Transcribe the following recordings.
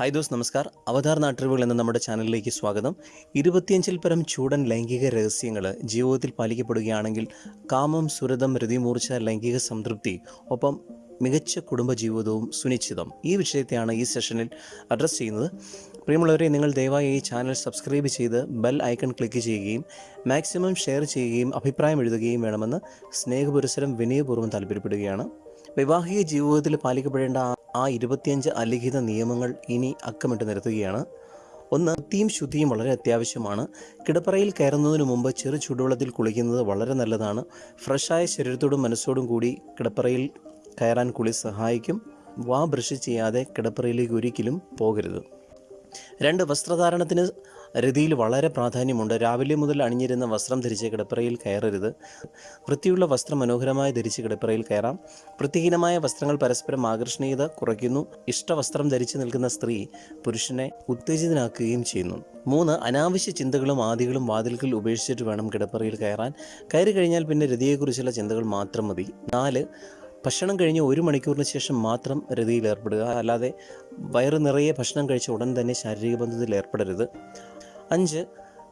Hi those നമസ്കാർ. അവതാർ നാട്ടറിവുകൾ എന്ന നമ്മുടെ ചാനലിലേക്ക് സ്വാഗതം. ഇരുപത്തിയഞ്ചിൽ പരം ചൂടൻ ലൈംഗിക രഹസ്യങ്ങൾ ജീവിതത്തിൽ പാലിക്കപ്പെടുകയാണെങ്കിൽ കാമം സുരതം രതിമൂർച്ച ലൈംഗിക സംതൃപ്തി ഒപ്പം മികച്ച കുടുംബജീവിതവും സുനിശ്ചിതം. ഈ വിഷയത്തെയാണ് ഈ സെഷനിൽ അഡ്രസ്സ് ചെയ്യുന്നത്. പ്രിയമുള്ളവരെ നിങ്ങൾ ദയവായി ഈ ചാനൽ സബ്സ്ക്രൈബ് ചെയ്ത് ബെൽ ഐക്കൺ ക്ലിക്ക് ചെയ്യുകയും മാക്സിമം ഷെയർ ചെയ്യുകയും അഭിപ്രായം എഴുതുകയും വേണമെന്ന് സ്നേഹപുരസരം വിനയപൂർവം താല്പര്യപ്പെടുകയാണ്. വൈവാഹിക ജീവിതത്തിൽ പാലിക്കപ്പെടേണ്ട ആ- ഇരുപത്തിയഞ്ച് അലിഖിത നിയമങ്ങൾ ഇനി അക്കമിട്ട് നിരത്തുകയാണ്. ഒന്ന് വൃത്തിയും ശുദ്ധിയും വളരെ അത്യാവശ്യമാണ്. കിടപ്പറയിൽ കയറുന്നതിന് മുമ്പ് ചെറു ചൂടുവെള്ളത്തിൽ കുളിക്കുന്നത് വളരെ നല്ലതാണ്. ഫ്രഷായ ശരീരത്തോടും മനസ്സോടും കൂടി കിടപ്പറയിൽ കയറാൻ കുളി സഹായിക്കും. വാ ബ്രഷ് ചെയ്യാതെ കിടപ്പറയിലേക്ക് ഒരിക്കലും പോകരുത്. രണ്ട് വസ്ത്രധാരണത്തിന് രതിയിൽ വളരെ പ്രാധാന്യമുണ്ട്. രാവിലെ മുതൽ അണിഞ്ഞിരുന്ന വസ്ത്രം ധരിച്ച് കിടപ്പറയിൽ കയറരുത്. വൃത്തിയുള്ള വസ്ത്രം മനോഹരമായി ധരിച്ച് കിടപ്പറയിൽ കയറാം. വൃത്തിഹീനമായ വസ്ത്രങ്ങൾ പരസ്പരം ആകർഷണീയത കുറയ്ക്കുന്നു. ഇഷ്ടവസ്ത്രം ധരിച്ചു നിൽക്കുന്ന സ്ത്രീ പുരുഷനെ ഉത്തേജിതനാക്കുകയും ചെയ്യുന്നു. മൂന്ന് അനാവശ്യ ചിന്തകളും ആദികളും വാതിൽക്കൽ ഉപേക്ഷിച്ചിട്ട് വേണം കിടപ്പറയിൽ കയറാൻ. കയറി കഴിഞ്ഞാൽ പിന്നെ രതിയെക്കുറിച്ചുള്ള ചിന്തകൾ മാത്രം മതി. നാല് ഭക്ഷണം കഴിഞ്ഞ് ഒരു മണിക്കൂറിന് ശേഷം മാത്രം രതിയിൽ ഏർപ്പെടുക. അല്ലാതെ വയറ് നിറയെ ഭക്ഷണം കഴിച്ച ഉടൻ തന്നെ ശാരീരിക ബന്ധത്തിൽ ഏർപ്പെടരുത്. അഞ്ച്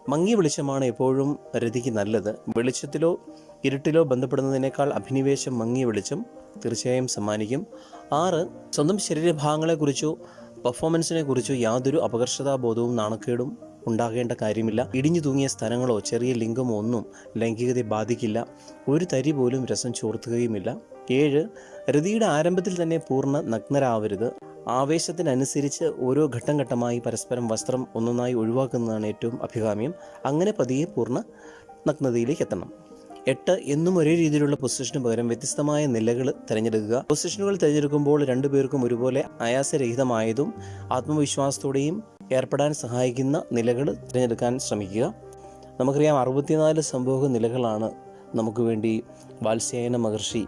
മങ്ങിയ വെളിച്ചമാണ് എപ്പോഴും രതിക്ക് നല്ലത്. വെളിച്ചത്തിലോ ഇരുട്ടിലോ ബന്ധപ്പെടുന്നതിനേക്കാൾ അഭിനിവേശം മങ്ങിയ വെളിച്ചം തീർച്ചയായും സമ്മാനിക്കും. ആറ് സ്വന്തം ശരീരഭാഗങ്ങളെക്കുറിച്ചോ പെർഫോമൻസിനെ കുറിച്ചോ യാതൊരു അപകർഷതാബോധവും നാണക്കേടും ഉണ്ടാകേണ്ട കാര്യമില്ല. ഇടിഞ്ഞു തൂങ്ങിയ സ്ഥലങ്ങളോ ചെറിയ ലിംഗമോ ഒന്നും ലൈംഗികതയെ ബാധിക്കില്ല. ഒരു തരി പോലും രസം ചോർത്തുകയുമില്ല. ഏഴ് രതിയുടെ ആരംഭത്തിൽ തന്നെ പൂർണ നഗ്നരാവരുത്. ആവേശത്തിനനുസരിച്ച് ഓരോ ഘട്ടം ഘട്ടമായി പരസ്പരം വസ്ത്രം ഒന്നൊന്നായി ഒഴിവാക്കുന്നതാണ് ഏറ്റവും അഭികാമ്യം. അങ്ങനെ പതിയെ പൂർണ നഗ്നതയിലേക്ക് എത്തണം. എട്ട് എന്നും ഒരേ രീതിയിലുള്ള പൊസിഷന് പകരം വ്യത്യസ്തമായ നിലകൾ തിരഞ്ഞെടുക്കുക. പൊസിഷനുകൾ തിരഞ്ഞെടുക്കുമ്പോൾ രണ്ടുപേർക്കും ഒരുപോലെ ആയാസരഹിതമായതും ആത്മവിശ്വാസത്തോടെയും ഏർപ്പെടാൻ സഹായിക്കുന്ന നിലകൾ തിരഞ്ഞെടുക്കാൻ ശ്രമിക്കുക. നമുക്കറിയാം അറുപത്തിനാല് സംഭവ നിലകളാണ് നമുക്ക് വേണ്ടി വാത്സ്യായന മഹർഷി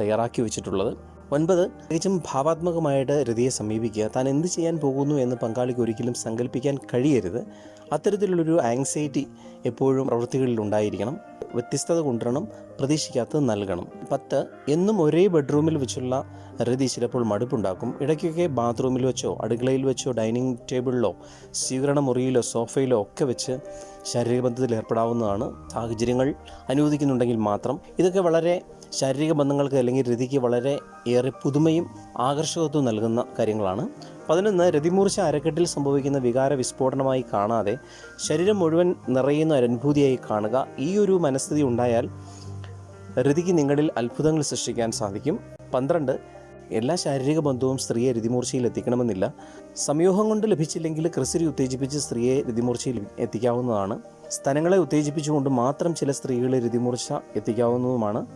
തയ്യാറാക്കി വെച്ചിട്ടുള്ളത്. ഒൻപത് തികച്ചും ഭാവാത്മകമായിട്ട് രതിയെ സമീപിക്കുക. താൻ എന്ത് ചെയ്യാൻ പോകുന്നു എന്ന് പങ്കാളിക്ക് ഒരിക്കലും സങ്കല്പിക്കാൻ കഴിയരുത്. അത്തരത്തിലുള്ളൊരു ആങ്സൈറ്റി എപ്പോഴും പ്രവൃത്തികളിൽ ഉണ്ടായിരിക്കണം. വ്യത്യസ്തത കൊണ്ടുവരണം. പ്രതീക്ഷിക്കാത്തത് നൽകണം. പത്ത് എന്നും ഒരേ ബെഡ്റൂമിൽ വെച്ചുള്ള രതി ചിലപ്പോൾ മടുപ്പുണ്ടാക്കും. ഇടയ്ക്കൊക്കെ ബാത്റൂമിൽ വെച്ചോ അടുക്കളയിൽ വെച്ചോ ഡൈനിങ് ടേബിളിലോ സ്വീകരണ മുറിയിലോ സോഫയിലോ ഒക്കെ വെച്ച് ശാരീരിക ബന്ധത്തിൽ ഏർപ്പെടാവുന്നതാണ് സാഹചര്യങ്ങൾ അനുവദിക്കുന്നുണ്ടെങ്കിൽ മാത്രം. ഇതൊക്കെ വളരെ ശാരീരിക ബന്ധങ്ങൾക്ക് അല്ലെങ്കിൽ രതിക്ക് വളരെ ഏറെ പുതുമയും ആകർഷകത്വവും നൽകുന്ന കാര്യങ്ങളാണ്. പതിനൊന്ന് രതിമൂർച്ച അരക്കെട്ടിൽ സംഭവിക്കുന്ന വികാര വിസ്ഫോടനമായി കാണാതെ ശരീരം മുഴുവൻ നിറയുന്ന അനുഭൂതിയായി കാണുക. ഈ ഒരു മനസ്ഥിതി ഉണ്ടായാൽ രതിക്ക് നിങ്ങളിൽ അത്ഭുതങ്ങൾ സൃഷ്ടിക്കാൻ സാധിക്കും. പന്ത്രണ്ട് എല്ലാ ശാരീരിക ബന്ധവും സ്ത്രീയെ രതിമൂർച്ചയിൽ എത്തിക്കണമെന്നില്ല. സംയോഗം കൊണ്ട് ലഭിച്ചില്ലെങ്കിൽ ക്രിസിരി ഉത്തേജിപ്പിച്ച് സ്ത്രീയെ രതിമൂർച്ചയിൽ എത്തിക്കാവുന്നതാണ്. സ്ഥലങ്ങളെ ഉത്തേജിപ്പിച്ചുകൊണ്ട് മാത്രം ചില സ്ത്രീകളെ രതിമൂർച്ച എത്തിക്കാവുന്നതുമാണ്.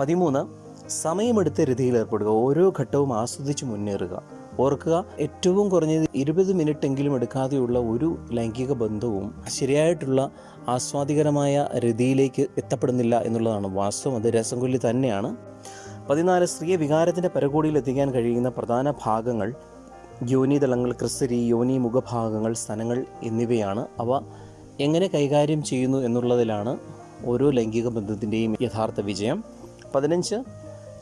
പതിമൂന്ന് സമയമെടുത്ത് രതിയിൽ ഏർപ്പെടുക. ഓരോ ഘട്ടവും ആസ്വദിച്ച് മുന്നേറുക. ഓർക്കുക ഏറ്റവും കുറഞ്ഞത് ഇരുപത് മിനിറ്റ് എങ്കിലും എടുക്കാതെയുള്ള ഒരു ലൈംഗിക ബന്ധവും ശരിയായിട്ടുള്ള ആസ്വാദികരമായ രീതിയിലേക്ക് എത്തപ്പെടുന്നില്ല എന്നുള്ളതാണ് വാസ്തവം. അത് രസംകൊല്ലി തന്നെയാണ്. പതിനാല് സ്ത്രീയെ വികാരത്തിന്റെ പരകോടിയിൽ എത്തിക്കാൻ കഴിയുന്ന പ്രധാന ഭാഗങ്ങൾ യോനിതലങ്ങൾ ക്രിസ്തരി യോനി മുഖഭാഗങ്ങൾ സ്ഥലങ്ങൾ എന്നിവയാണ്. അവ എങ്ങനെ കൈകാര്യം ചെയ്യുന്നു എന്നുള്ളതിലാണ് ഓരോ ലൈംഗിക ബന്ധത്തിന്റെയും യഥാർത്ഥ വിജയം. പതിനഞ്ച്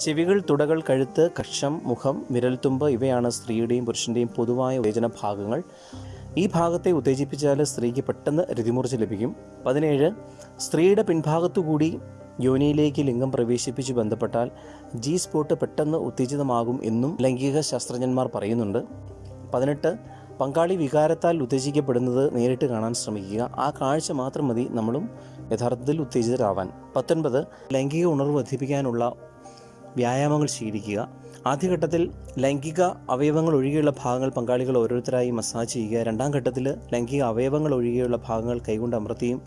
ചെവികൾ തുടകൾ കഴുത്ത് കക്ഷം മുഖം വിരൽത്തുമ്പ് ഇവയാണ് സ്ത്രീയുടെയും പുരുഷന്റെയും പൊതുവായ ഉത്തേജന ഭാഗങ്ങൾ. ഈ ഭാഗത്തെ ഉത്തേജിപ്പിച്ചാൽ സ്ത്രീക്ക് പെട്ടെന്ന് രതിമൂർച്ച ലഭിക്കും. പതിനേഴ് സ്ത്രീയുടെ പിൻഭാഗത്തുകൂടി യോനിയിലേക്ക് ലിംഗം പ്രവേശിപ്പിച്ച് ബന്ധപ്പെട്ടാൽ ജി സ്പോട്ട് പെട്ടെന്ന് ഉത്തേജിതമാകും എന്നും ലൈംഗിക ശാസ്ത്രജ്ഞന്മാർ പറയുന്നുണ്ട്. പതിനെട്ട് പങ്കാളി വികാരത്താൽ ഉത്തേജിക്കപ്പെടുന്നത് നേരിട്ട് കാണാൻ ശ്രമിക്കുക. ആ കാഴ്ച മാത്രം മതി നമ്മളും യഥാർത്ഥത്തിൽ ഉത്തേജിതരാവാൻ. പത്തൊൻപത് ലൈംഗിക ഉണർവ് വർദ്ധിപ്പിക്കാനുള്ള വ്യായാമങ്ങൾ ശീലിക്കുക. ആദ്യഘട്ടത്തിൽ ലൈംഗിക അവയവങ്ങൾ ഒഴികെയുള്ള ഭാഗങ്ങൾ പങ്കാളികൾ ഓരോരുത്തരായി മസാജ് ചെയ്യുക. രണ്ടാം ഘട്ടത്തിൽ ലൈംഗിക അവയവങ്ങൾ ഒഴികെയുള്ള ഭാഗങ്ങൾ കൈകൊണ്ട് അമർത്തിയും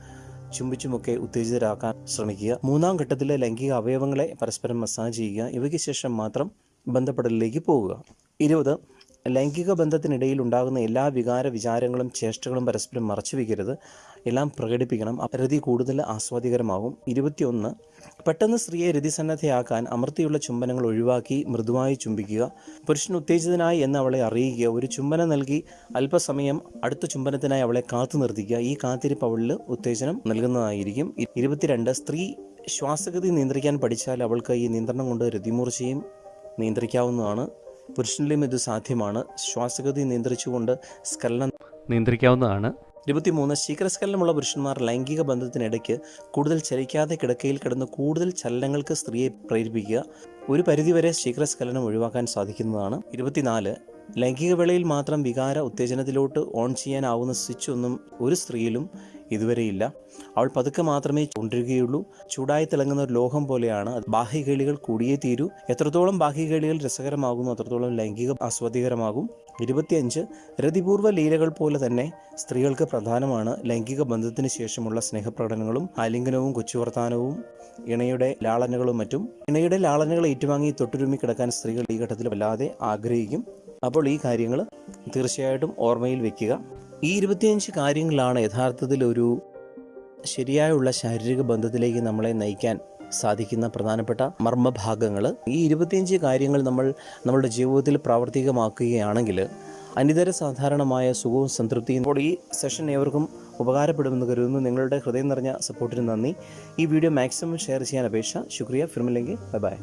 ചുംബിച്ചുമൊക്കെ ഉത്തേജിതരാക്കാൻ ശ്രമിക്കുക. മൂന്നാം ഘട്ടത്തിൽ ലൈംഗിക അവയവങ്ങളെ പരസ്പരം മസാജ് ചെയ്യുക. ഇവയ്ക്ക് ശേഷം മാത്രം ബന്ധപ്പെടലിലേക്ക് പോവുക. ഇരുപത് ലൈംഗിക ബന്ധത്തിനിടയിൽ ഉണ്ടാകുന്ന എല്ലാ വികാര വിചാരങ്ങളും ചേഷ്ടകളും പരസ്പരം മറച്ചു വയ്ക്കരുത് എല്ലാം പ്രകടിപ്പിക്കണം. രതി കൂടുതൽ ആസ്വാദികരമാകും. ഇരുപത്തിയൊന്ന്. പെട്ടെന്ന് സ്ത്രീയെ രതിസന്നദ്ധയാക്കാൻ അമർത്തിയുള്ള ചുംബനങ്ങൾ ഒഴിവാക്കി മൃദുവായി ചുംബിക്കുക. പുരുഷൻ ഉത്തേജിതനായി എന്ന് അവളെ അറിയിക്കുക. ഒരു ചുംബനം നൽകി അല്പസമയം അടുത്ത ചുംബനത്തിനായി അവളെ കാത്തു നിർത്തിക്കുക. ഈ കാത്തിരിപ്പ് അവളിൽ ഉത്തേജനം നൽകുന്നതായിരിക്കും. ഇരുപത്തിരണ്ട്. സ്ത്രീ ശ്വാസഗതി നിയന്ത്രിക്കാൻ പഠിച്ചാൽ അവൾക്ക് ഈ നിയന്ത്രണം കൊണ്ട് രതിമൂർച്ചയും നിയന്ത്രിക്കാവുന്നതാണ്. പുരുഷനിലും ഇത് സാധ്യമാണ്. ശ്വാസഗതി നിയന്ത്രിച്ചുകൊണ്ട് സ്കലനം നിയന്ത്രിക്കാവുന്നതാണ്. ഇരുപത്തിമൂന്ന് ശീഘ്രസ്കലനമുള്ള പുരുഷന്മാർ ലൈംഗിക ബന്ധത്തിനിടയ്ക്ക് കൂടുതൽ ചലിക്കാതെ കിടക്കയിൽ കിടന്ന് കൂടുതൽ ചലനങ്ങൾക്ക് സ്ത്രീയെ പ്രേരിപ്പിക്കുക. ഒരു പരിധിവരെ ശീഘ്രസ്കലനം ഒഴിവാക്കാൻ സാധിക്കുന്നതാണ്. ഇരുപത്തിനാല് ലൈംഗിക വേളയിൽ മാത്രം വികാര ഉത്തേജനത്തിലോട്ട് ഓൺ ചെയ്യാനാവുന്ന സ്വിച്ച് ഒന്നും ഒരു സ്ത്രീയിലും ഇതുവരെയില്ല. അവൾ പതുക്കെ മാത്രമേ കൊണ്ടിരിക്കുകയുള്ളൂ ചൂടായി തിളങ്ങുന്ന ഒരു ലോഹം പോലെയാണ്. ബാഹ്യ ബാഹ്യകേളികൾ കൂടിയേ തീരൂ. എത്രത്തോളം ബാഹ്യകേളികൾ രസകരമാകുന്നു അത്രത്തോളം ലൈംഗിക ആസ്വാദികരമാകും ഇരുപത്തിയഞ്ച് രതിപൂർവ ലീലകൾ പോലെ തന്നെ സ്ത്രീകൾക്ക് പ്രധാനമാണ് ലൈംഗിക ബന്ധത്തിന് ശേഷമുള്ള സ്നേഹപ്രകടനങ്ങളും ആലിംഗനവും കൊച്ചുവർത്താനവും ഇണയുടെ ലാളനകളും മറ്റും. ഇണയുടെ ലാളനകൾ ഏറ്റുവാങ്ങി തൊട്ടുരുമി കിടക്കാൻ സ്ത്രീകൾ ഈ ഘട്ടത്തിൽ വല്ലാതെ ആഗ്രഹിക്കും. അപ്പോൾ ഈ കാര്യങ്ങൾ തീർച്ചയായിട്ടും ഓർമ്മയിൽ വെക്കുക. ഈ ഇരുപത്തിയഞ്ച് കാര്യങ്ങളാണ് യഥാർത്ഥത്തിൽ ഒരു ശരിയായുള്ള ശാരീരിക ബന്ധത്തിലേക്ക് നമ്മളെ നയിക്കാൻ സാധിക്കുന്ന പ്രധാനപ്പെട്ട മർമ്മഭാഗങ്ങൾ ഈ ഇരുപത്തിയഞ്ച് കാര്യങ്ങൾ നമ്മൾ നമ്മുടെ ജീവിതത്തിൽ പ്രാവർത്തികമാക്കുകയാണെങ്കിൽ അനിതര സാധാരണമായ സുഖവും സംതൃപ്തിയും ഇപ്പോൾ ഈ സെഷൻ ഏവർക്കും ഉപകാരപ്പെടുമെന്ന് കരുതുന്നു. നിങ്ങളുടെ ഹൃദയം നിറഞ്ഞ സപ്പോർട്ടിന് നന്ദി. ഈ വീഡിയോ മാക്സിമം ഷെയർ ചെയ്യാൻ അപേക്ഷ. ശുക്രിയ. ഫിർമില്ലെങ്കിൽ ബൈ ബൈ.